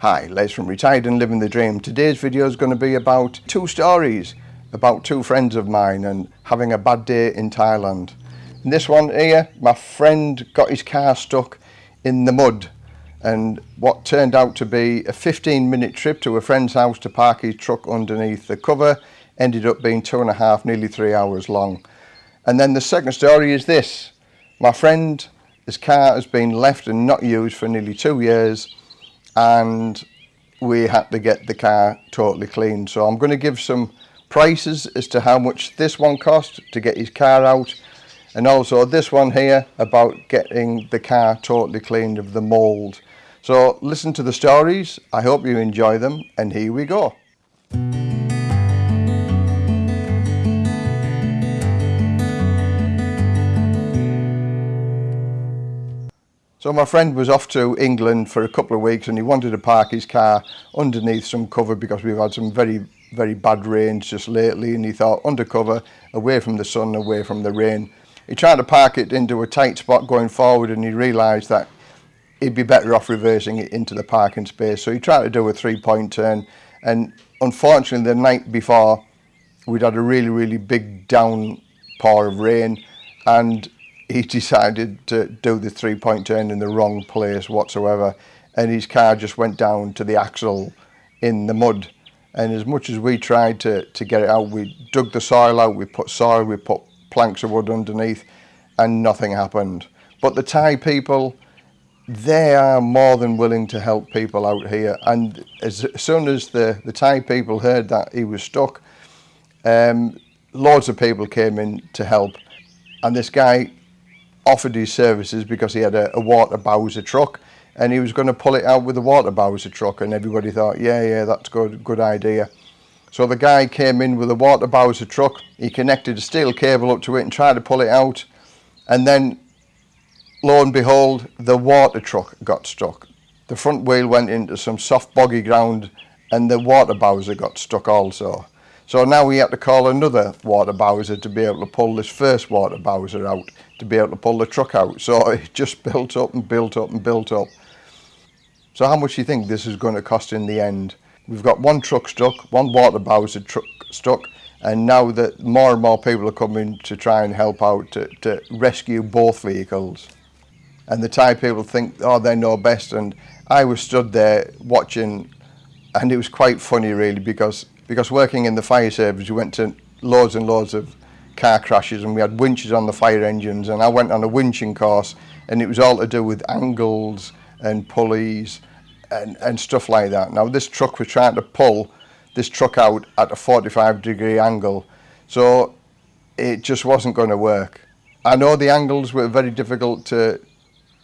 Hi, Les from Retired and Living the Dream. Today's video is going to be about two stories about two friends of mine and having a bad day in Thailand. In this one here, my friend got his car stuck in the mud and what turned out to be a 15 minute trip to a friend's house to park his truck underneath the cover ended up being two and a half, nearly three hours long. And then the second story is this. My friend, his car has been left and not used for nearly two years and we had to get the car totally cleaned. So I'm going to give some prices as to how much this one cost to get his car out and also this one here about getting the car totally cleaned of the mould. So listen to the stories, I hope you enjoy them and here we go. So my friend was off to England for a couple of weeks and he wanted to park his car underneath some cover because we've had some very, very bad rains just lately and he thought undercover, away from the sun, away from the rain. He tried to park it into a tight spot going forward and he realised that he'd be better off reversing it into the parking space. So he tried to do a three-point turn and unfortunately the night before we'd had a really, really big downpour of rain and he decided to do the three-point turn in the wrong place whatsoever and his car just went down to the axle in the mud. And as much as we tried to, to get it out we dug the soil out we put soil we put planks of wood underneath and nothing happened. But the Thai people they are more than willing to help people out here. And as soon as the, the Thai people heard that he was stuck um, loads of people came in to help. And this guy offered his services because he had a, a water bowser truck and he was going to pull it out with the water bowser truck and everybody thought yeah yeah that's good good idea. So the guy came in with a water bowser truck he connected a steel cable up to it and tried to pull it out and then lo and behold the water truck got stuck. The front wheel went into some soft boggy ground and the water bowser got stuck also So now we have to call another water bowser to be able to pull this first water bowser out, to be able to pull the truck out. So it just built up and built up and built up. So how much do you think this is going to cost in the end? We've got one truck stuck, one water bowser truck stuck, and now that more and more people are coming to try and help out to, to rescue both vehicles. And the Thai people think, oh, they know best. And I was stood there watching, and it was quite funny, really, because because working in the fire service, we went to loads and loads of car crashes and we had winches on the fire engines and I went on a winching course and it was all to do with angles and pulleys and, and stuff like that. Now this truck was trying to pull this truck out at a 45 degree angle so it just wasn't going to work. I know the angles were very difficult to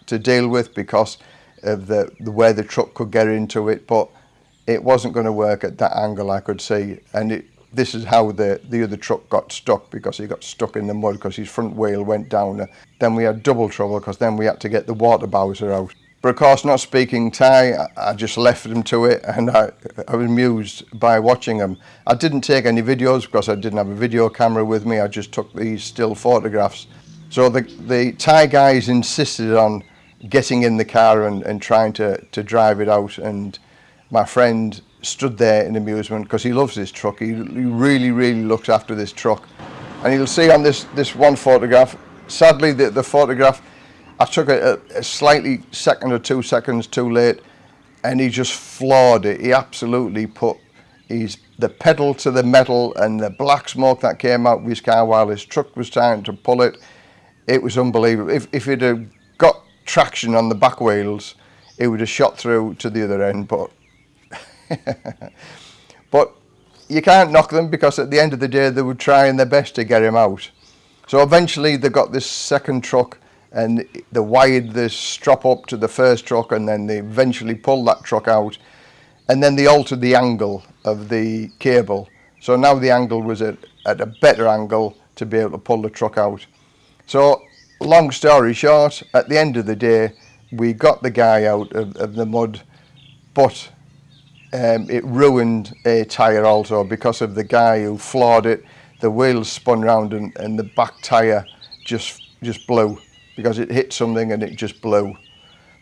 to deal with because of the, the way the truck could get into it but it wasn't going to work at that angle I could see and it, this is how the, the other truck got stuck because he got stuck in the mud because his front wheel went down. Then we had double trouble because then we had to get the water bowser out. But of course, not speaking Thai, I just left them to it and I, I was amused by watching them. I didn't take any videos because I didn't have a video camera with me. I just took these still photographs. So the, the Thai guys insisted on getting in the car and, and trying to, to drive it out and my friend stood there in amusement because he loves this truck. He, he really, really looks after this truck. And you'll see on this, this one photograph, sadly the, the photograph, I took it a, a slightly second or two seconds too late and he just floored it. He absolutely put his, the pedal to the metal and the black smoke that came out of his car while his truck was trying to pull it. It was unbelievable. If, if it had got traction on the back wheels, it would have shot through to the other end, but but you can't knock them because at the end of the day they were trying their best to get him out. So eventually they got this second truck and they wired the strop up to the first truck and then they eventually pulled that truck out and then they altered the angle of the cable. So now the angle was at, at a better angle to be able to pull the truck out. So long story short, at the end of the day, we got the guy out of, of the mud, but um, it ruined a tyre also because of the guy who floored it. The wheel spun round and, and the back tyre just just blew because it hit something and it just blew.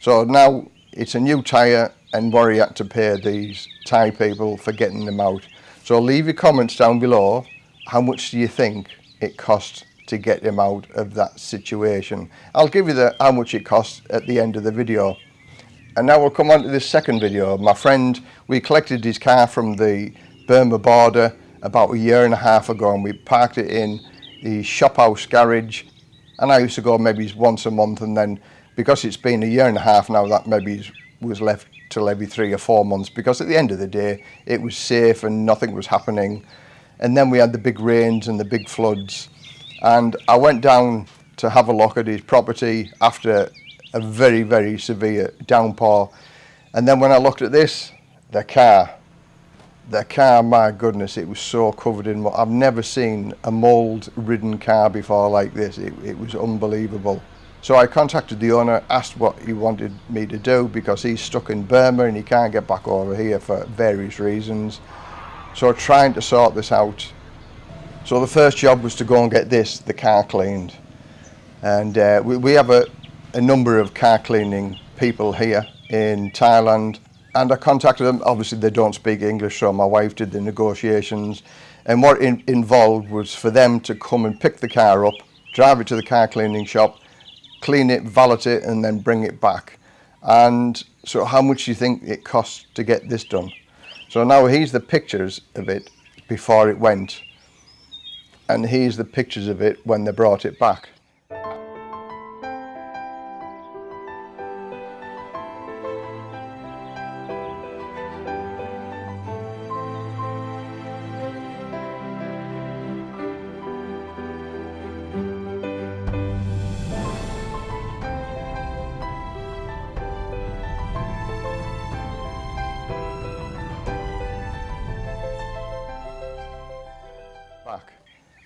So now it's a new tyre and worry had to pay these Thai people for getting them out. So leave your comments down below. How much do you think it cost to get him out of that situation? I'll give you the how much it cost at the end of the video. And now we'll come on to this second video. My friend, we collected his car from the Burma border about a year and a half ago and we parked it in the shop house garage. And I used to go maybe once a month and then because it's been a year and a half now that maybe was left till every three or four months because at the end of the day it was safe and nothing was happening. And then we had the big rains and the big floods. And I went down to have a look at his property after a very very severe downpour and then when I looked at this the car the car my goodness it was so covered in I've never seen a mold ridden car before like this it, it was unbelievable so I contacted the owner, asked what he wanted me to do because he's stuck in Burma and he can't get back over here for various reasons. So trying to sort this out. So the first job was to go and get this, the car cleaned. And uh, we, we have a, a number of car cleaning people here in Thailand and I contacted them. Obviously, they don't speak English, so my wife did the negotiations. And what in, involved was for them to come and pick the car up, drive it to the car cleaning shop, clean it, valet it, and then bring it back. And so how much do you think it costs to get this done? So now here's the pictures of it before it went. And here's the pictures of it when they brought it back. back.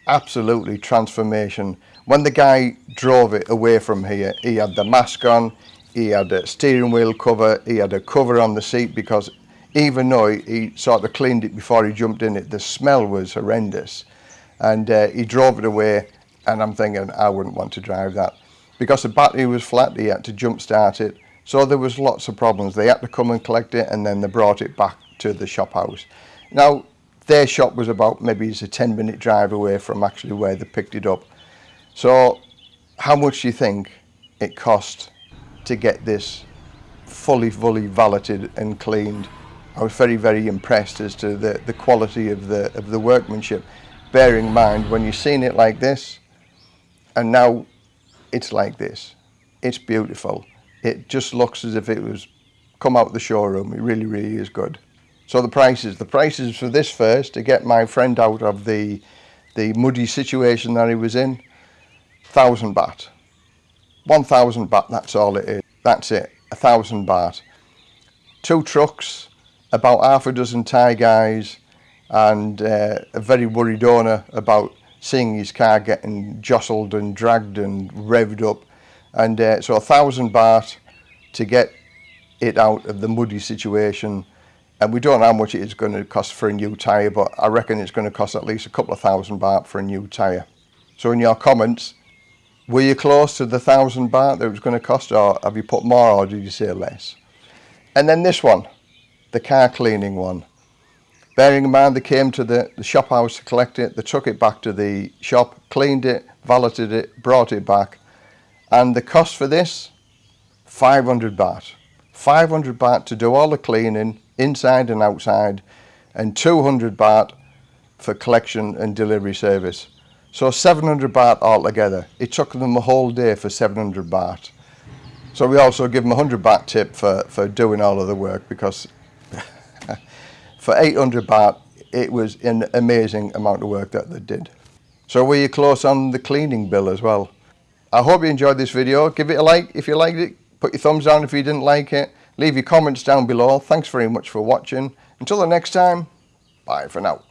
Absolutely transformation. When the guy drove it away from here, he had the mask on, he had a steering wheel cover, he had a cover on the seat because even though he sort of cleaned it before he jumped in it, the smell was horrendous. And uh, he drove it away and I'm thinking I wouldn't want to drive that. Because the battery was flat, he had to jump start it. So there was lots of problems. They had to come and collect it and then they brought it back to the shop house. Now, their shop was about maybe it's a 10 minute drive away from actually where they picked it up. So how much do you think it cost to get this fully, fully valeted and cleaned? I was very, very impressed as to the, the quality of the, of the workmanship. Bearing in mind, when you've seen it like this, and now it's like this, it's beautiful. It just looks as if it was come out the showroom. It really, really is good. So the prices, the prices for this first to get my friend out of the the muddy situation that he was in, thousand baht. One thousand baht, that's all it is. That's it, a thousand baht. Two trucks, about half a dozen Thai guys, and uh, a very worried owner about seeing his car getting jostled and dragged and revved up. And uh, so a thousand baht to get it out of the muddy situation and we don't know how much it is going to cost for a new tyre, but I reckon it's going to cost at least a couple of thousand baht for a new tyre. So in your comments, were you close to the thousand baht that it was going to cost, or have you put more, or did you say less? And then this one, the car cleaning one. Bearing in mind they came to the, the shop house to collect it, they took it back to the shop, cleaned it, valeted it, brought it back. And the cost for this, 500 baht. 500 baht to do all the cleaning, inside and outside, and 200 baht for collection and delivery service. So 700 baht altogether. It took them a whole day for 700 baht. So we also give them a 100 baht tip for, for doing all of the work because for 800 baht, it was an amazing amount of work that they did. So were you close on the cleaning bill as well? I hope you enjoyed this video. Give it a like if you liked it. Put your thumbs down if you didn't like it. Leave your comments down below. Thanks very much for watching. Until the next time, bye for now.